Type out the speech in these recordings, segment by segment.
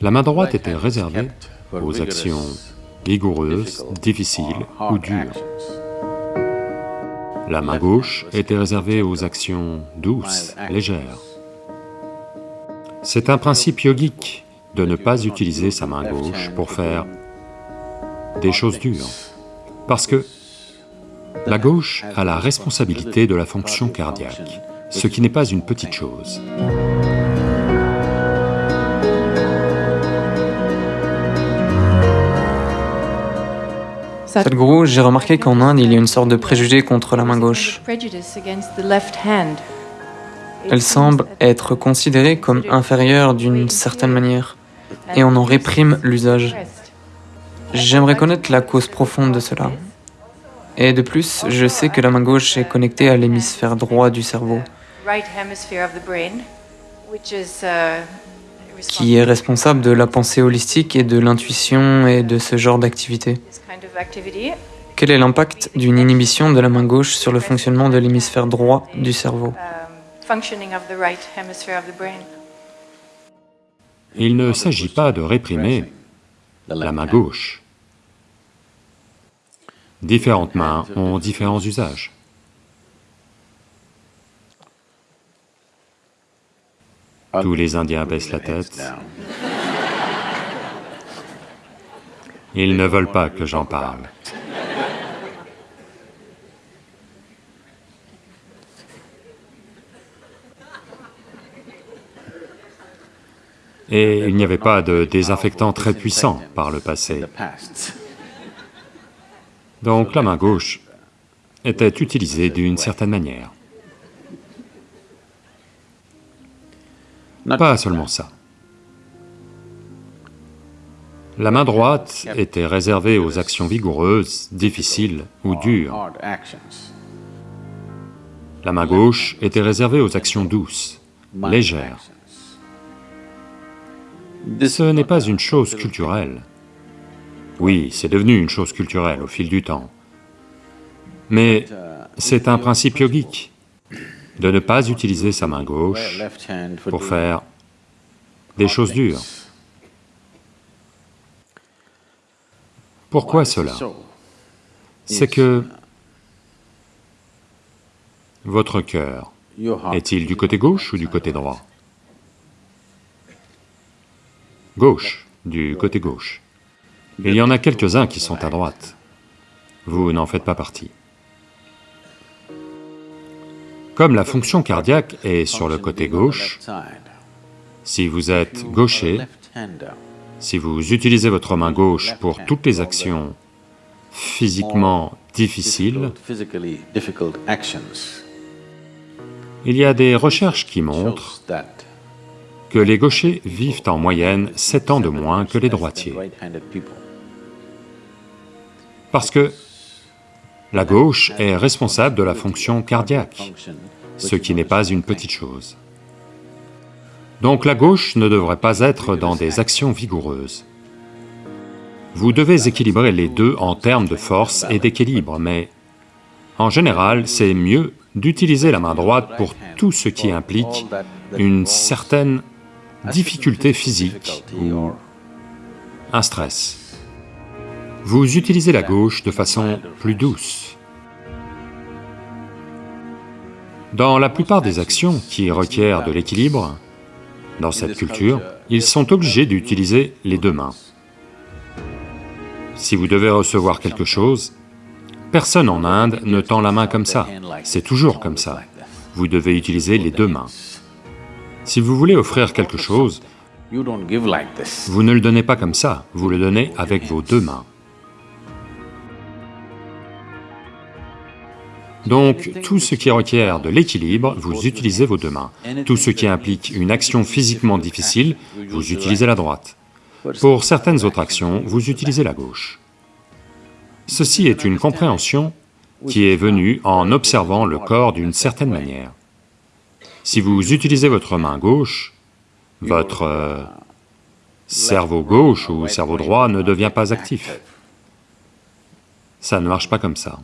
La main droite était réservée aux actions vigoureuses, difficiles ou dures. La main gauche était réservée aux actions douces, légères. C'est un principe yogique de ne pas utiliser sa main gauche pour faire des choses dures, parce que la gauche a la responsabilité de la fonction cardiaque, ce qui n'est pas une petite chose. Sadhguru, j'ai remarqué qu'en Inde, il y a une sorte de préjugé contre la main gauche. Elle semble être considérée comme inférieure d'une certaine manière, et on en réprime l'usage. J'aimerais connaître la cause profonde de cela. Et de plus, je sais que la main gauche est connectée à l'hémisphère droit du cerveau, qui est responsable de la pensée holistique et de l'intuition et de ce genre d'activité. Quel est l'impact d'une inhibition de la main gauche sur le fonctionnement de l'hémisphère droit du cerveau? Il ne s'agit pas de réprimer la main gauche. Différentes mains ont différents usages. Tous les Indiens baissent la tête. Ils ne veulent pas que j'en parle. Et il n'y avait pas de désinfectant très puissant par le passé. Donc la main gauche était utilisée d'une certaine manière. Pas seulement ça. La main droite était réservée aux actions vigoureuses, difficiles ou dures. La main gauche était réservée aux actions douces, légères. Ce n'est pas une chose culturelle. Oui, c'est devenu une chose culturelle au fil du temps. Mais c'est un principe yogique de ne pas utiliser sa main gauche pour faire des choses dures. Pourquoi cela? C'est que votre cœur, est-il du côté gauche ou du côté droit? Gauche, du côté gauche. Il y en a quelques-uns qui sont à droite. Vous n'en faites pas partie. Comme la fonction cardiaque est sur le côté gauche, si vous êtes gaucher, si vous utilisez votre main gauche pour toutes les actions physiquement difficiles, il y a des recherches qui montrent que les gauchers vivent en moyenne 7 ans de moins que les droitiers. Parce que la gauche est responsable de la fonction cardiaque, ce qui n'est pas une petite chose. Donc la gauche ne devrait pas être dans des actions vigoureuses. Vous devez équilibrer les deux en termes de force et d'équilibre, mais en général, c'est mieux d'utiliser la main droite pour tout ce qui implique une certaine difficulté physique ou un stress. Vous utilisez la gauche de façon plus douce. Dans la plupart des actions qui requièrent de l'équilibre, dans cette culture, ils sont obligés d'utiliser les deux mains. Si vous devez recevoir quelque chose, personne en Inde ne tend la main comme ça, c'est toujours comme ça. Vous devez utiliser les deux mains. Si vous voulez offrir quelque chose, vous ne le donnez pas comme ça, vous le donnez avec vos deux mains. Donc, tout ce qui requiert de l'équilibre, vous utilisez vos deux mains. Tout ce qui implique une action physiquement difficile, vous utilisez la droite. Pour certaines autres actions, vous utilisez la gauche. Ceci est une compréhension qui est venue en observant le corps d'une certaine manière. Si vous utilisez votre main gauche, votre euh, cerveau gauche ou cerveau droit ne devient pas actif. Ça ne marche pas comme ça.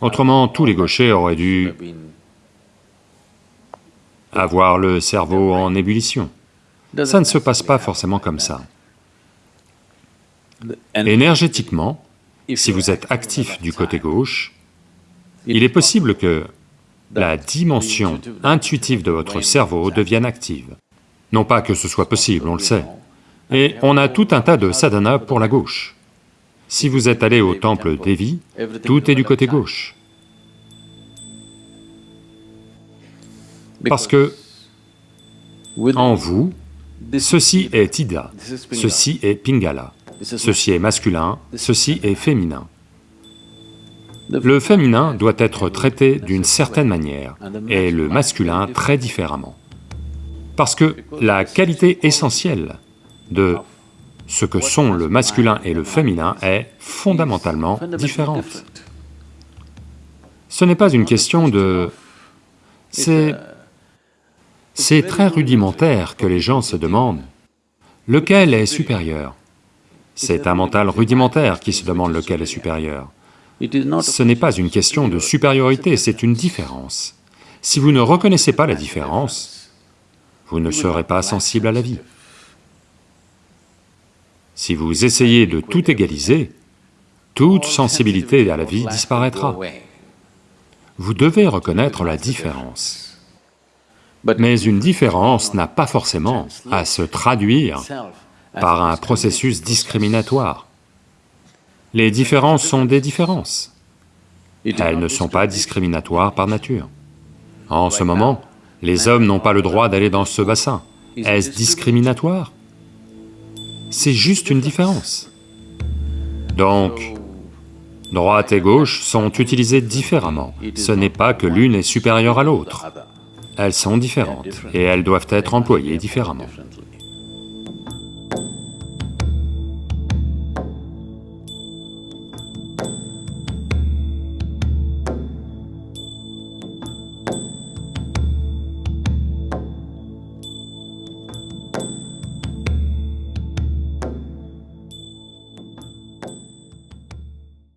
Autrement, tous les gauchers auraient dû avoir le cerveau en ébullition. Ça ne se passe pas forcément comme ça. Énergétiquement, si vous êtes actif du côté gauche, il est possible que la dimension intuitive de votre cerveau devienne active. Non pas que ce soit possible, on le sait. Et on a tout un tas de sadhana pour la gauche. Si vous êtes allé au temple Devi, tout est du côté gauche. Parce que en vous, ceci est Ida, ceci est Pingala, ceci est masculin, ceci est féminin. Le féminin doit être traité d'une certaine manière et le masculin très différemment. Parce que la qualité essentielle de ce que sont le masculin et le féminin est fondamentalement différente. Ce n'est pas une question de... c'est... C'est très rudimentaire que les gens se demandent lequel est supérieur. C'est un mental rudimentaire qui se demande lequel est supérieur. Ce n'est pas une question de supériorité, c'est une différence. Si vous ne reconnaissez pas la différence, vous ne serez pas sensible à la vie. Si vous essayez de tout égaliser, toute sensibilité à la vie disparaîtra. Vous devez reconnaître la différence. Mais une différence n'a pas forcément à se traduire par un processus discriminatoire. Les différences sont des différences. Elles ne sont pas discriminatoires par nature. En ce moment, les hommes n'ont pas le droit d'aller dans ce bassin. Est-ce discriminatoire? C'est juste une différence. Donc, droite et gauche sont utilisées différemment. Ce n'est pas que l'une est supérieure à l'autre. Elles sont différentes et elles doivent être employées différemment.